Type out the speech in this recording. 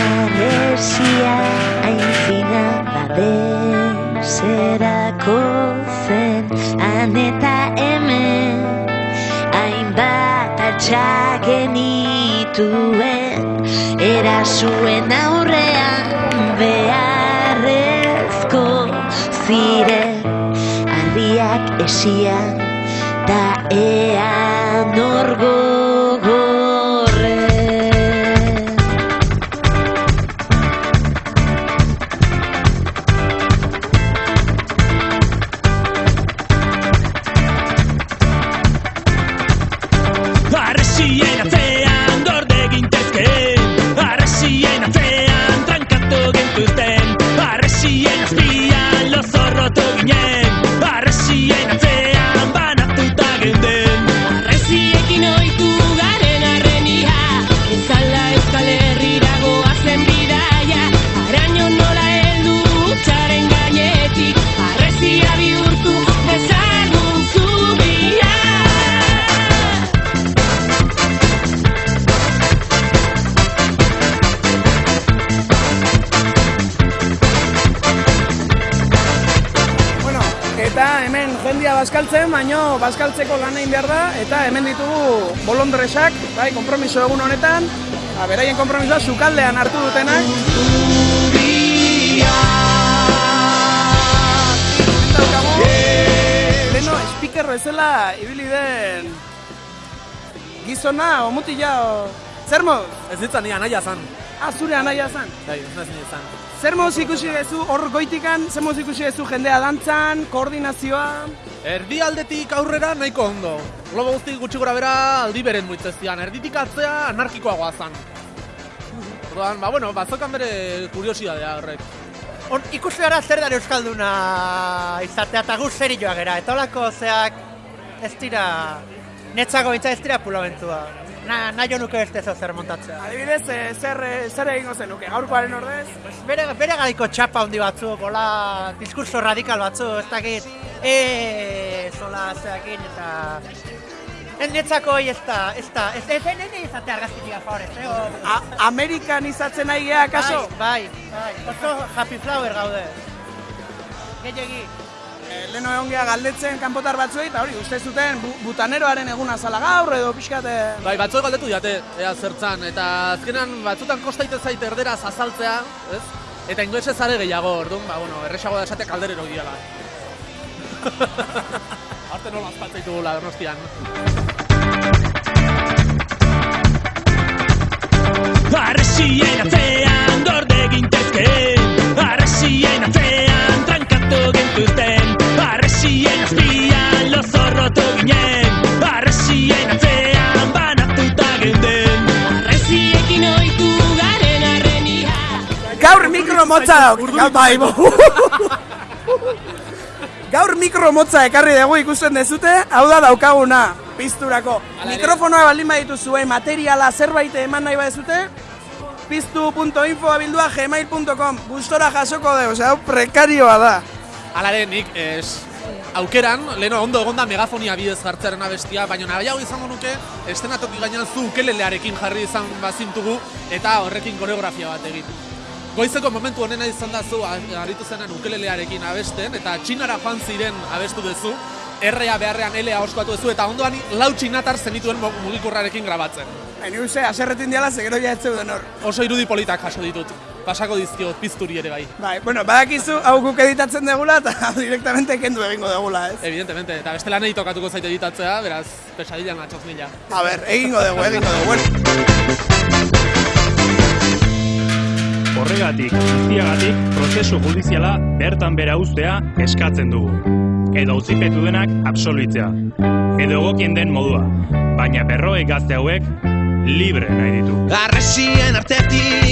Arresia aintzina babeserako zen Han eta hemen hainbat atxak genituen Erasuen aurrean beharrezko ziren Ardiak esian da ean orgogorren Arresien jendia bazkaltzen, baino bazkaltzeko lan egin behar da, eta hemen ditugu bolondresak, bai, konpromiso egun honetan, ba, beraien konpromisoa sukaldean hartu dutenak. Leno, speaker bezala ibili den gizona, o mutila, o... Zer moz? Ez ditzan ni anaia zan. Ah, zure anaia zan. Bai, ez naiz ni zan. Zer moz ikusi gezu hor goitikan, zer moz ikusi gezu jendea dantzan, koordinazioa... Erdialdetik aurrera nahiko ondo. Globo guzti gutxi gora bera aldi beren muitzezian. Erditik atzea anarkikoagoa zan. Orduan, ba, bueno, bazokan bere kuriosidadea horrek. On, ikusi gara zer dara Euskalduna izatea eta gu serioa gera. Eta holako zeak ez dira, netzako bitza ez dira pulamentua. Na, nahi nuke beste zo zer montatzea. Adibidez, eh, zer, eh, zer egingo zenuke, gaurkoaren ordez? Bere, bere garaiko txapa handi batzuk, hola, diskurso radikal batzuk, ez dakit, e, zola zeakin eta... Ez netzako ez da, ez da, ez ez ez ez izatea argazkitik a favor, ez, eh, o- A Amerikan izatzen nahi geha, kaso? Bai, bai, bai, oso happy flower gaude. Gehiagi. Leno egon galdetzen kanpotar batzuei, eta hori, uste zuten bu butaneroaren eguna zala gaur, edo pixkat... eh, Bai, batzuek galdetu diate, ea zertzan, eta azkenan batzutan kostaite zait erderaz azaltzea, ez? Eta inglesez are gehiago, orduan, ba, bueno, erresago da esatea kalderero diala. Arte nola azpatzaitugula donostian. Arresien atzean Gaur mikro motza dauk, gaur bai. Gaur mikro motza ekarri dugu ikusten dezute, hau da daukaguna, pizturako. Mikrofonoa baldin baditu zuen materiala zerbait eman nahi badezute, piztu.info abildua gmail.com Gustora jasoko dugu, hau prekarioa da. Alare, nik, es, aukeran, leheno ondo egonda megafonia bidez jartzearen abestia, baina nahiago izango nuke, estenatoki gainean zu ukelelearekin jarri izan bazintugu, eta horrekin koreografia bat egin. Goizeko momentu honena izan da zu aritu zenen ukelelearekin abesten, eta txinara joan ziren abestu duzu, errea beharrean elea oskatu duzu, eta ondoan lau txinatar zenituen mugikorrarekin grabatzen. Baina uste, aserretin diala, zegero ja ez zeuden hor. Oso irudi politak jaso ditut. Pasako dizkiot pizturi ere bai. Bai, bueno, badakizu hau guk editatzen degula eta hau directamente kendu egingo degula, ez? Evidentemente, eta beste lanei tokatuko zait editatzea, beraz, pesadilla natxoz mila. A ber, egingo dugu, egingo dugu. Horregatik, guztiagatik, prozesu judiziala bertan bera uztea eskatzen dugu. Edo auzipetu denak absolbitzea. Edo egokien den modua. Baina berroek gazte hauek libre nahi ditu. Arresien artetik